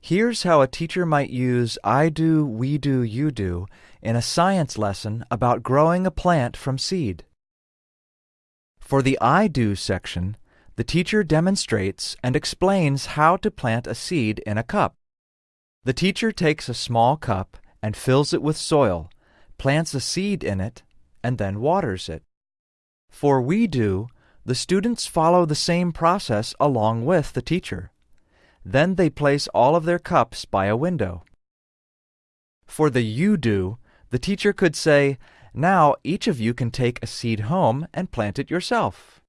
Here's how a teacher might use I do, we do, you do in a science lesson about growing a plant from seed. For the I do section, the teacher demonstrates and explains how to plant a seed in a cup. The teacher takes a small cup and fills it with soil, plants a seed in it, and then waters it. For we do, the students follow the same process along with the teacher. Then they place all of their cups by a window. For the you do, the teacher could say, Now each of you can take a seed home and plant it yourself.